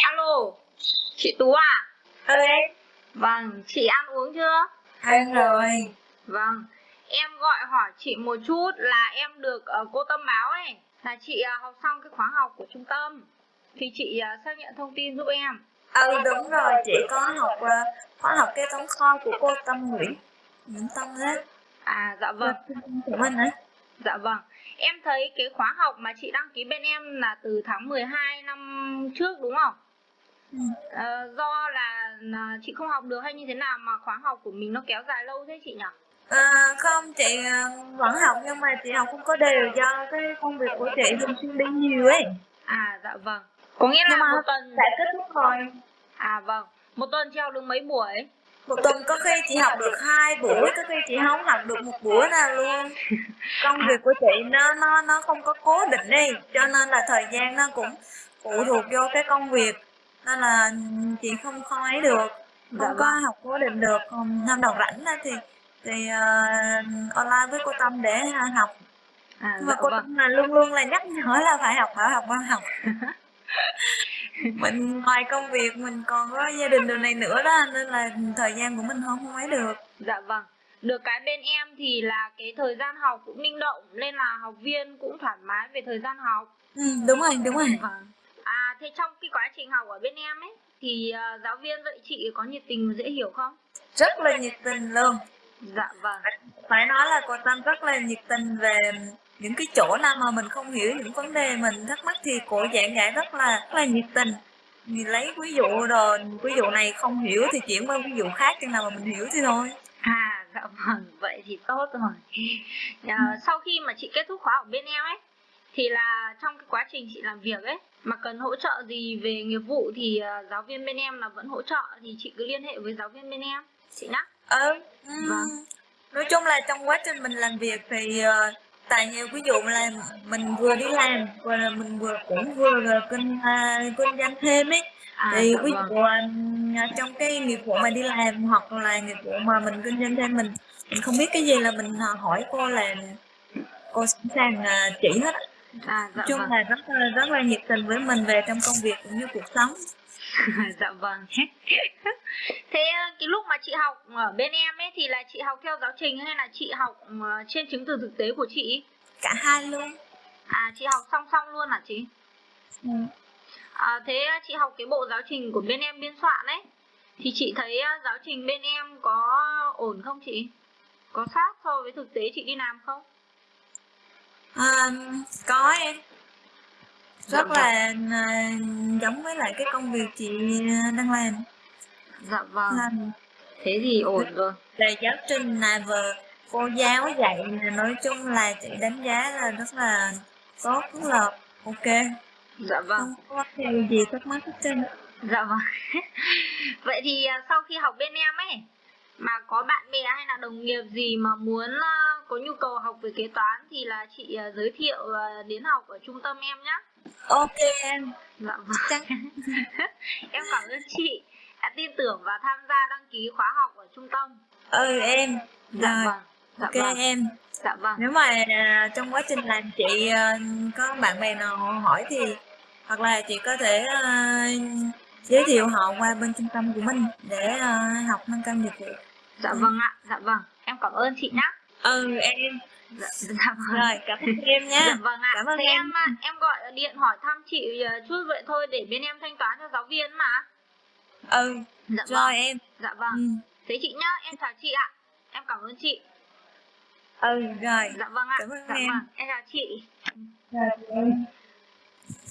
Alo, chị Tú à? Ừ Vâng, chị ăn uống chưa? ăn rồi. Vâng, em gọi hỏi chị một chút là em được ờ, cô Tâm báo ấy là chị ờ, học xong cái khóa học của trung tâm. Thì chị ờ, xác nhận thông tin giúp em. ừ đúng rồi chị có học ờ, khóa học kế toán kho của cô Tâm Nguyễn Nguyễn Tâm đó À dạ vâng, của mình á dạ vâng. Em thấy cái khóa học mà chị đăng ký bên em là từ tháng 12 năm trước đúng không? ừ. Ờ, do là, là chị không học được hay như thế nào mà khóa học của mình nó kéo dài lâu thế chị nhỉ? à, không chị ờ, vẫn học nhưng mà chị học không có đều do cái công việc của chị thường xuyên đi nhiều ấy À dạ vâng. Có nghĩa là nhưng mà một tuần đã kết thúc rồi À vâng, một tuần chị học được mấy buổi? Một tuần có khi chị học được hai buổi có khi chị không học được một buổi nào luôn. Công việc của chị nó nó nó không có cố định đi cho nên là thời gian nó cũng phụ thuộc vô cái công việc. Nên là chị không không ấy được không Dạ có vâng. học cố định được. Còn năm đầu rảnh thì thì ờ, online với cô Tâm để học. À nhưng mà dạ cô vâng. Tâm là luôn luôn là nhắc nhở là phải học phải học phải học mình ngoài công việc mình còn có gia đình đồ này nữa đó nên là thời gian của mình không không ấy được Dạ vâng. Được cái bên em thì là cái thời gian học cũng linh động nên là học viên cũng thoải mái về thời gian học. ừ, đúng rồi đúng rồi Vâng. À thế trong cái quá trình học ở bên em ấy thì ờ, giáo viên dạy chị có nhiệt tình dễ hiểu không? rất là nhiệt tình luôn Dạ vâng. phải nói là cô Tâm rất là nhiệt tình về những cái chỗ nào mà mình không hiểu những vấn đề mình thắc mắc thì cô giảng giải rất là rất là nhiệt tình mình lấy ví dụ rồi ví dụ này không hiểu thì chuyển qua ví dụ khác chừng nào mà mình hiểu thì thôi À dạ vâng, vậy thì tốt rồi. À, sau khi mà chị kết thúc khóa ở bên em ấy thì là trong cái quá trình chị làm việc ấy mà cần hỗ trợ gì về nghiệp vụ thì ờ, giáo viên bên em là vẫn hỗ trợ thì chị cứ liên hệ với giáo viên bên em chị nhá. ừ Vâng. nói chung là trong quá trình mình làm việc thì ờ, tại nhiều ví dụ là mình vừa đi làm và là mình vừa cũng vừa là kinh à, kinh doanh thêm ấy À thì dạ ví vâng. dụ à, trong cái nghiệp vụ mà đi làm hoặc là nghiệp vụ mà mình kinh doanh thêm mình mình không biết cái gì là mình hỏi cô là cô sẵn sàng à, chỉ hết. À dạ chung vâng. là rất là rất là nhiệt tình với mình về trong công việc cũng như cuộc sống dạ vâng. Thế ờ, cái lúc mà chị học ở bên em ấy thì là chị học theo giáo trình hay là chị học ờ, trên chứng từ thực tế của chị? cả hai luôn À chị học song song luôn hả chị? ừ. À, thế chị học cái bộ giáo trình của bên em biên soạn ấy thì chị thấy ờ, giáo trình bên em có ổn không chị? Có sát so với thực tế chị đi làm không? À, có em Dạ rất vâng. là à, giống với lại cái công việc chị à, đang làm Dạ vâng. làm Thế thì ổn rồi. về giáo trình là vừa cô giáo dạy là nói chung là chị đánh giá là rất là tốt rất là ok Dạ vâng. không có điều gì thắc mắc hết trơn Dạ vâng. Vậy thì sau khi học bên em ấy mà có bạn bè hay là đồng nghiệp gì mà muốn à, có nhu cầu học về kế toán thì là chị à, giới thiệu à, đến học ở trung tâm em nhá. ok em Dạ vâng. em cảm ơn chị đã tin tưởng và tham gia đăng ký khóa học ở trung tâm. ừ em Dạ vâng. Dạ ok vâng. em Dạ vâng. nếu mà à, trong quá trình làm chị có bạn bè nào hỏi thì hoặc là chị có thể giới thiệu họ qua bên trung tâm của mình để à, học nâng cao nghiệp vụ Dạ vâng ạ. Dạ vâng. Em cảm ơn chị nhá. ừ em Dạ, dạ vâng. rồi cảm ơn em nha Dạ vâng ạ. Cảm ơn Thế em. em à, em gọi điện hỏi thăm chị à, chút vậy thôi để bên em thanh toán cho giáo viên mà. ừ Dạ rồi vâng. em Dạ vâng. ừ. Thế chị nhá, em chào chị ạ. Em cảm ơn chị. ừ rồi Dạ vâng ạ. Cảm ơn dạ em. vâng, em chào chị. rồi